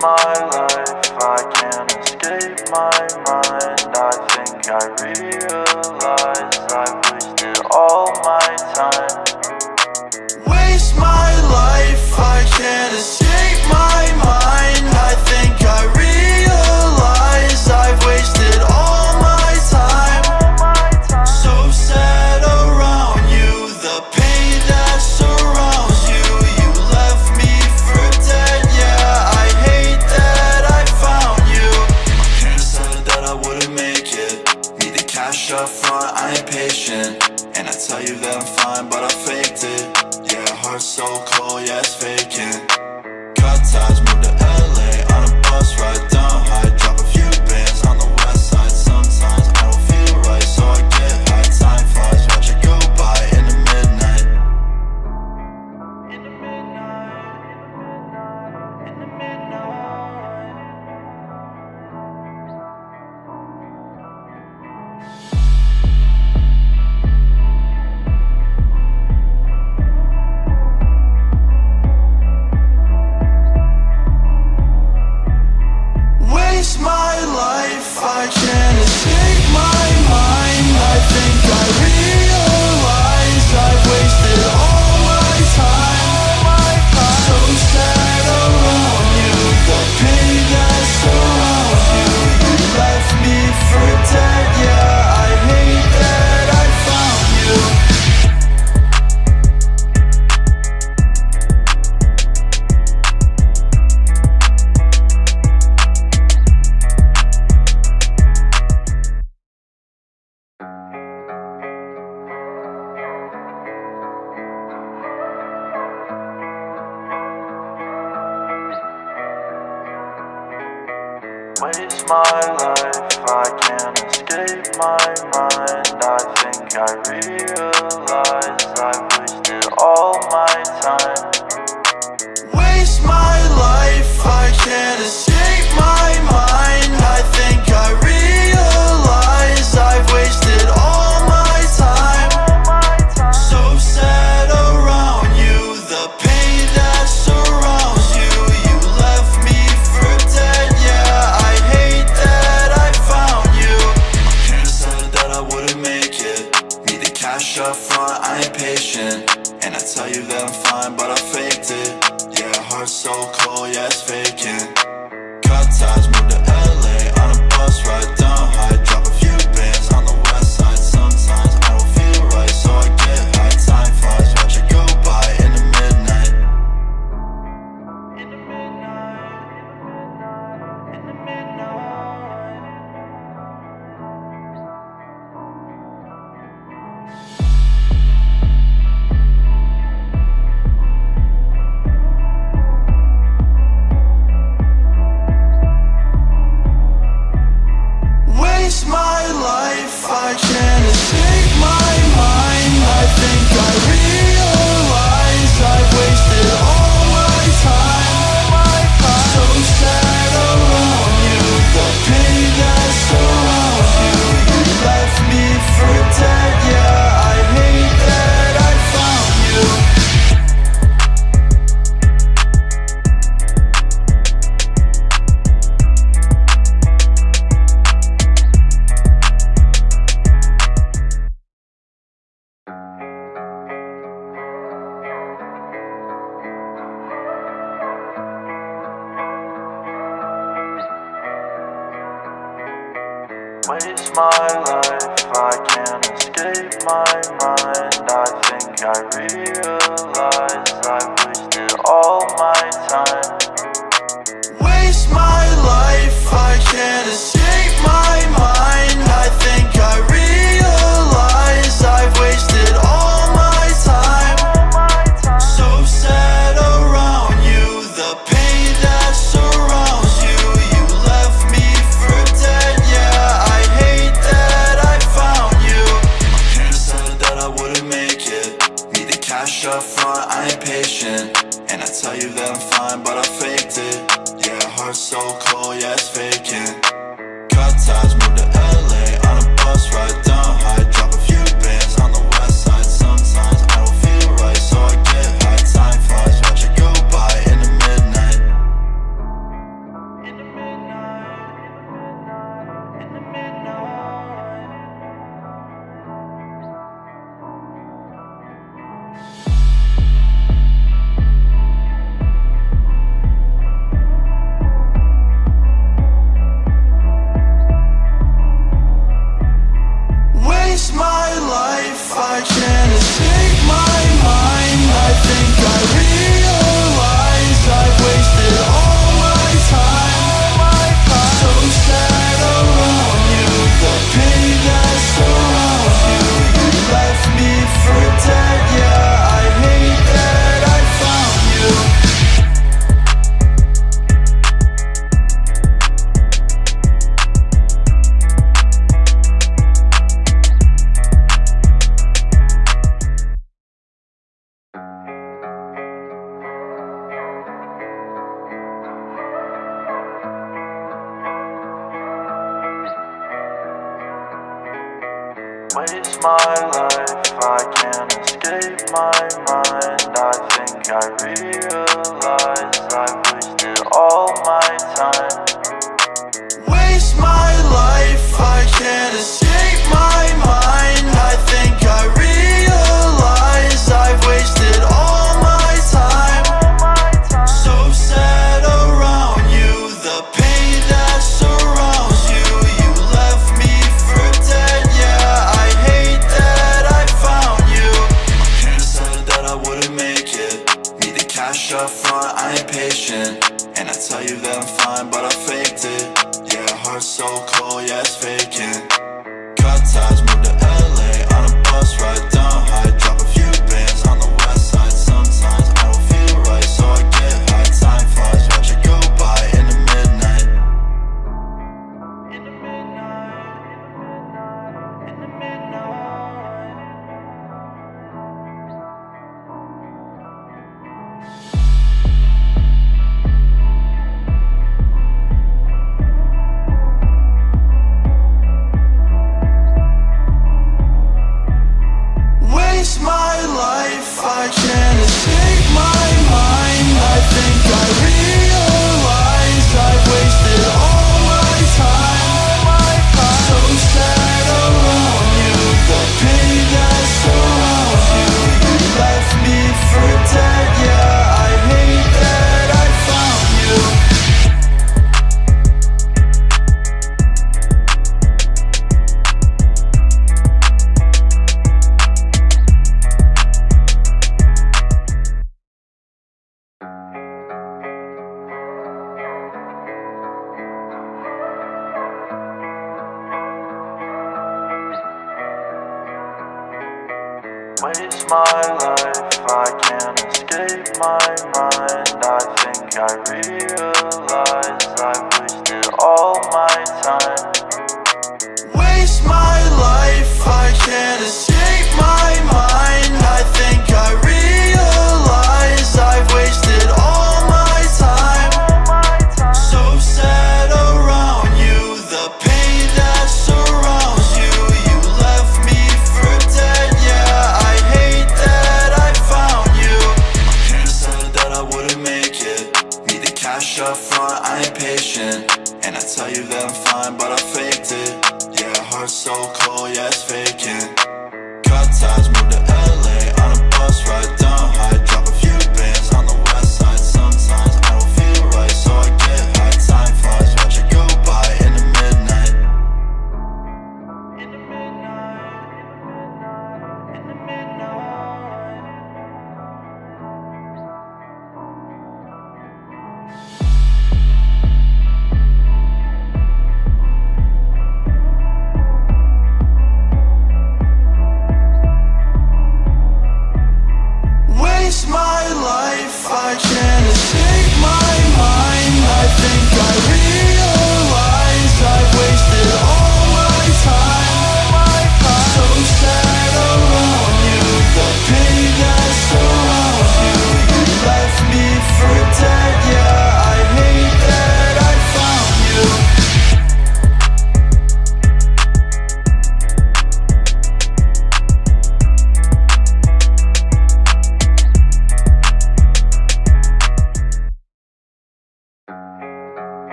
my life, I can't escape my mind. I think I read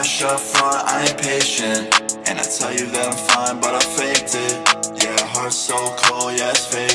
Up front, I ain't patient. And I tell you that I'm fine, but I faked it. Yeah, heart so cold, yeah, it's fake.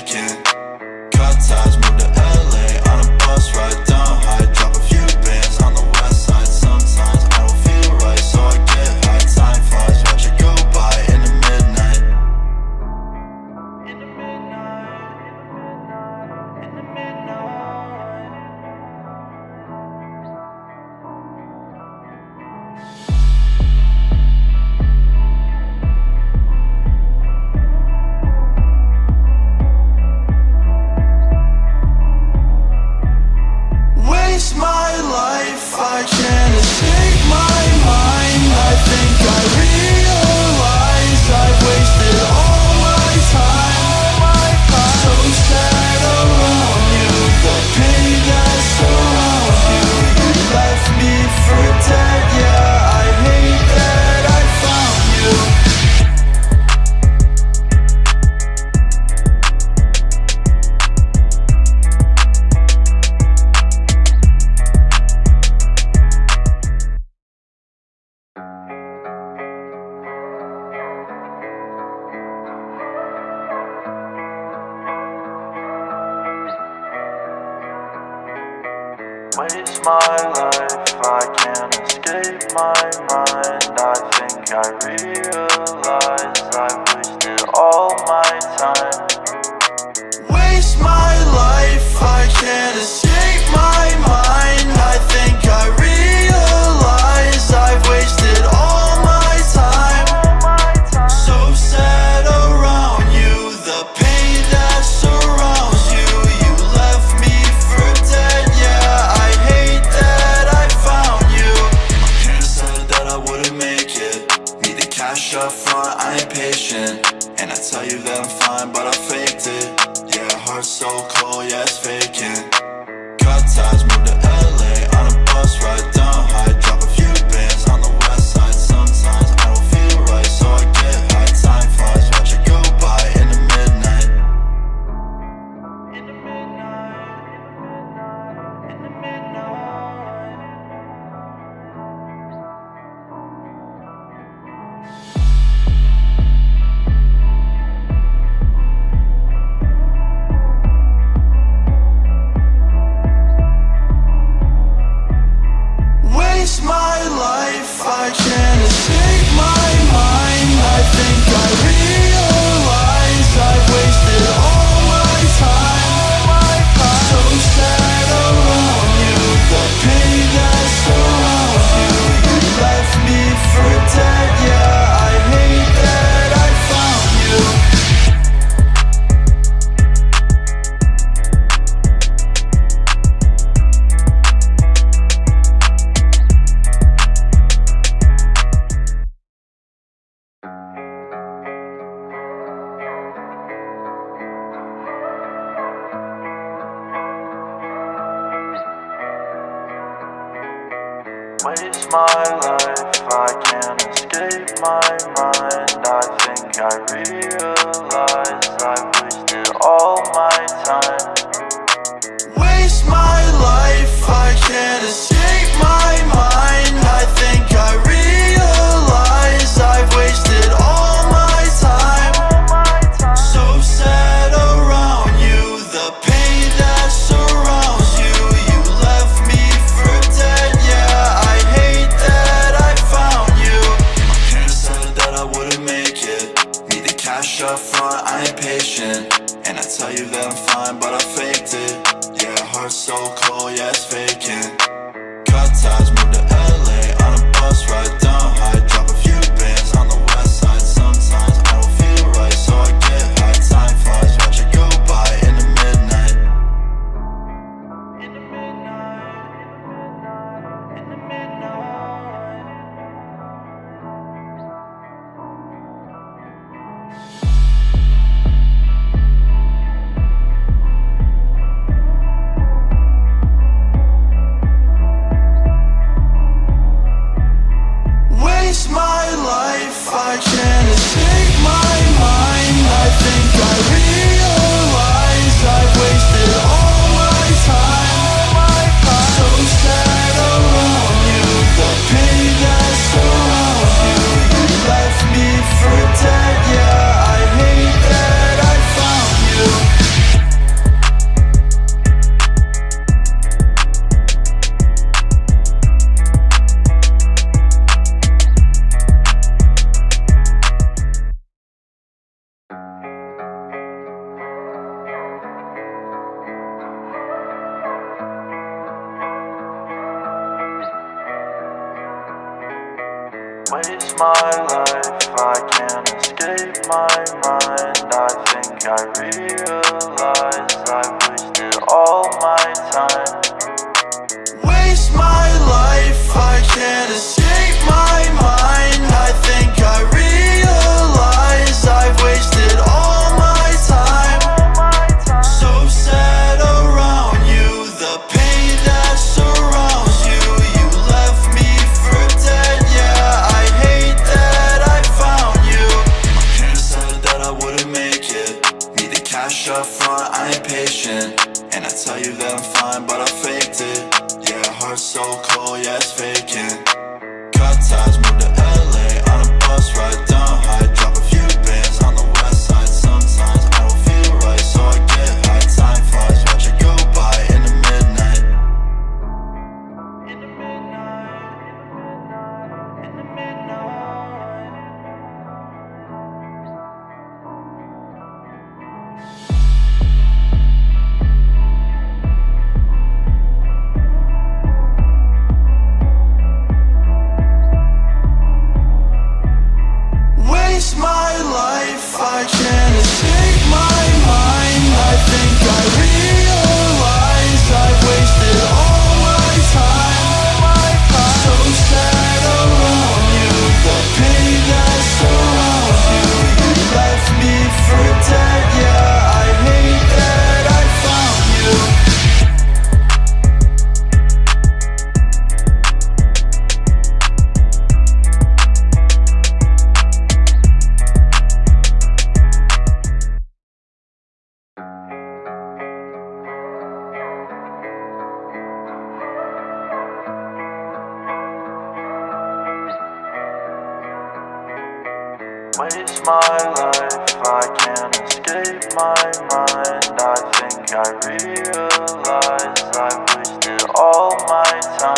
my life, I can't escape my mind. I think I realize I've wasted all my time.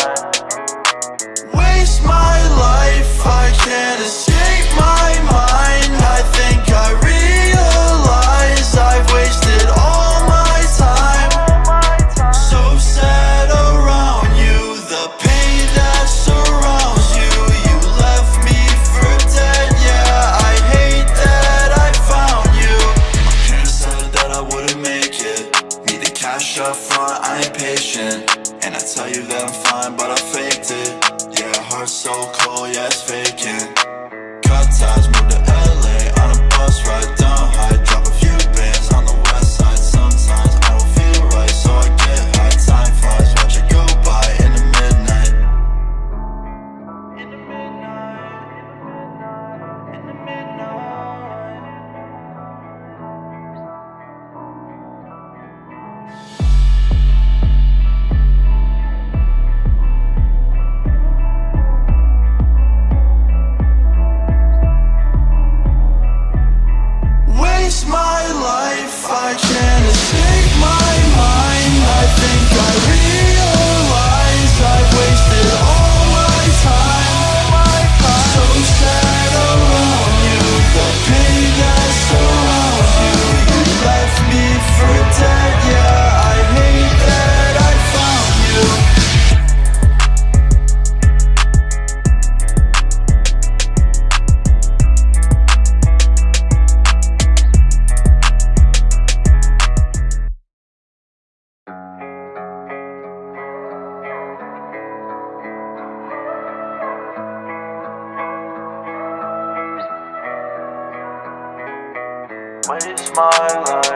My life,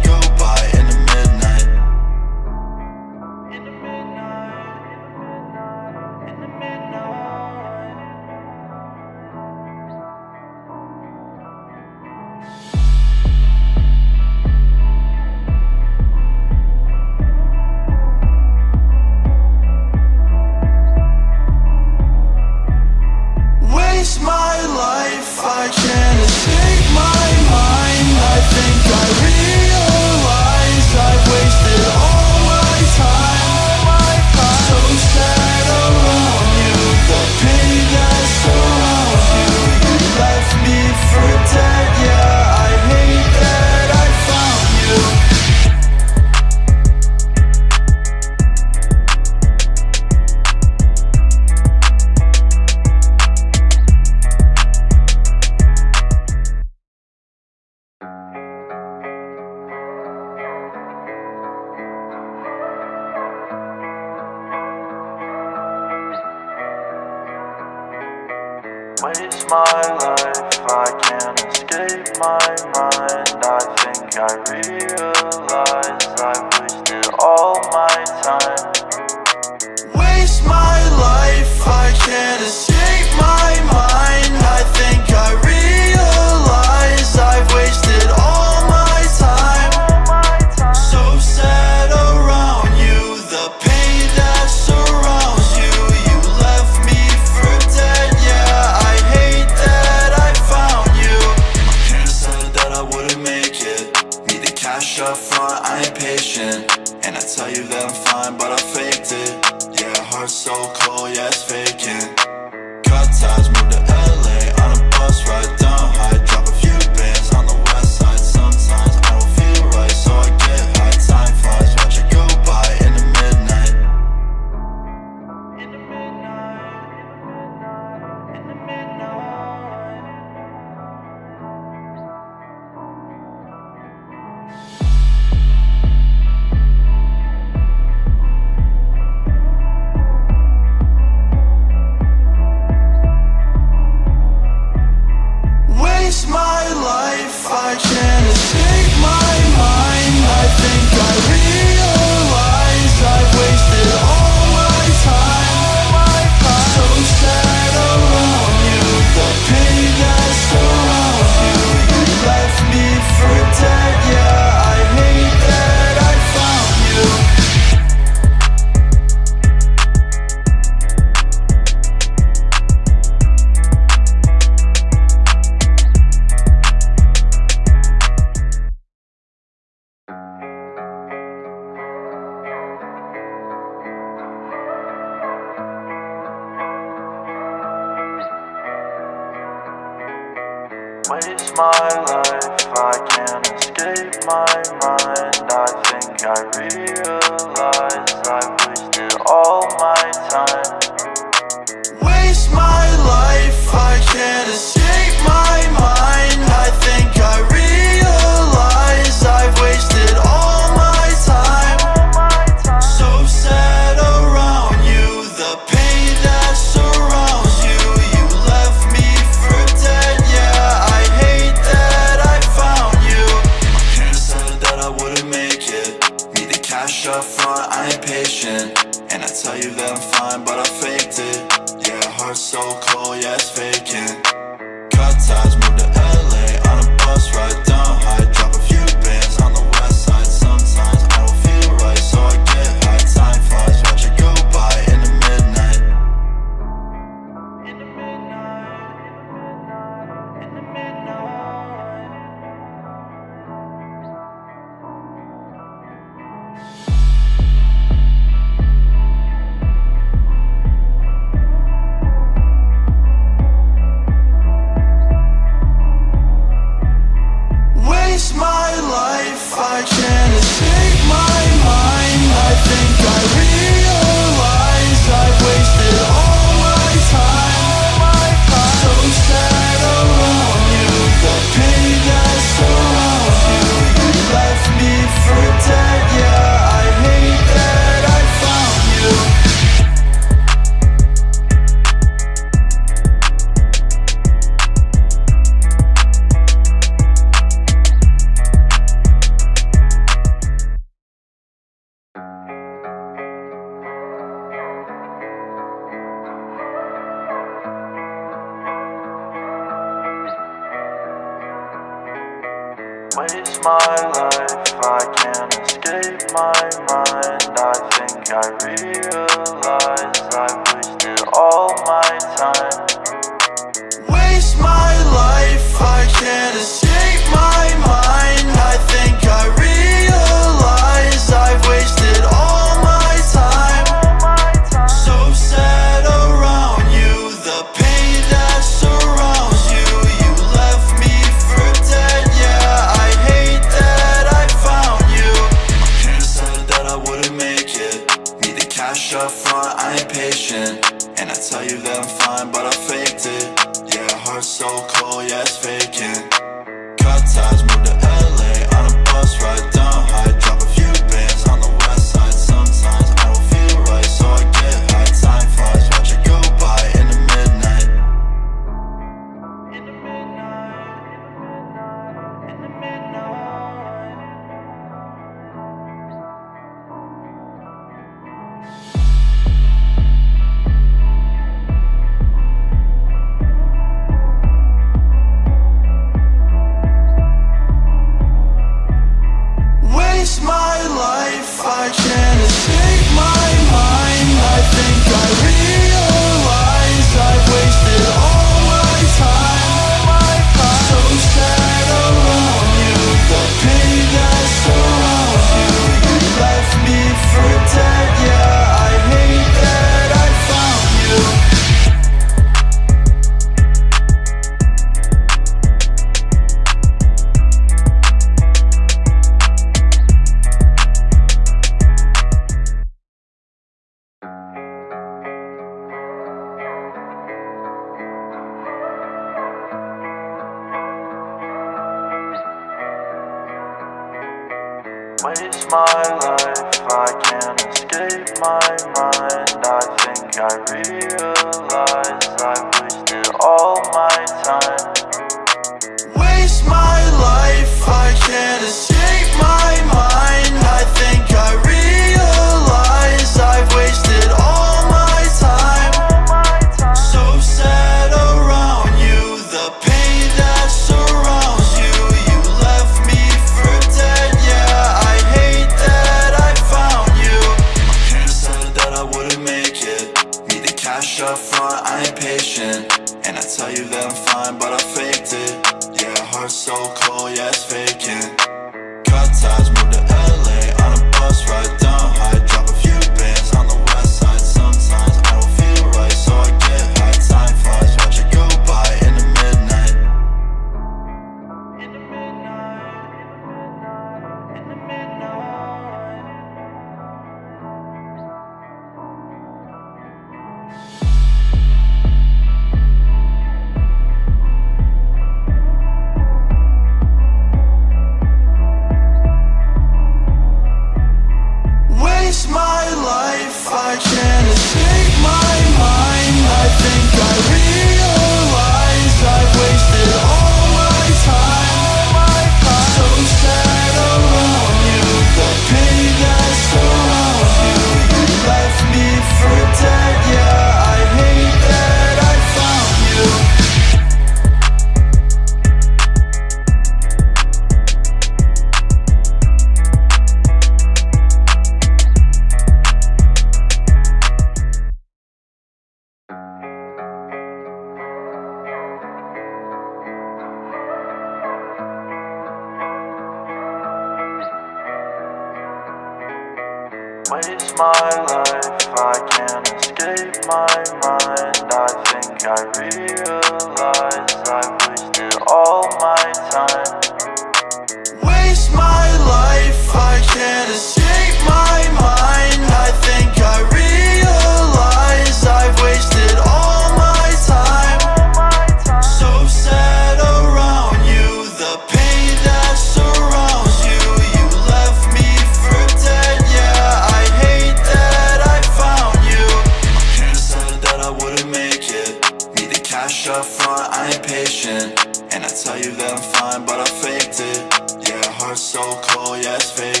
much up front, I ain't patient. And I tell you that I'm fine, but I faked it. Yeah, heart so cold, yeah, it's fake.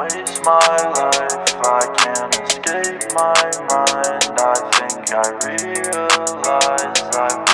waste my life. I can't escape my mind. I think I realize I've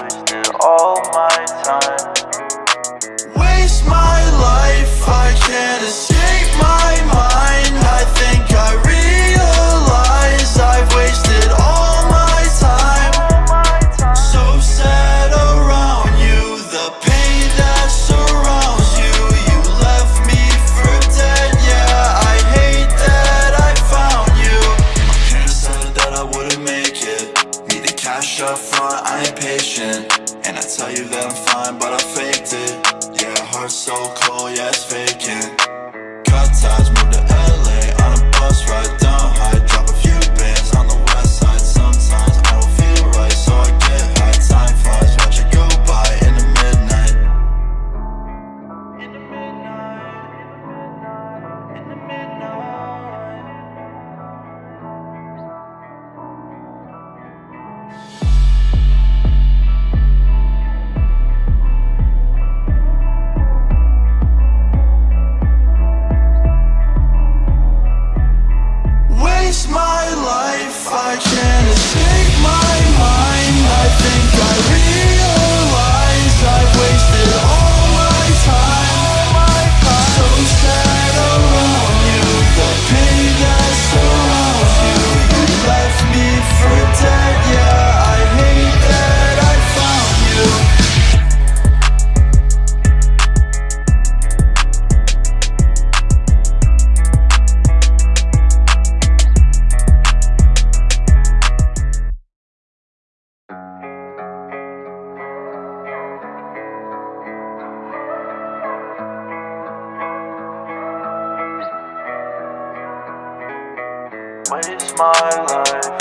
my life,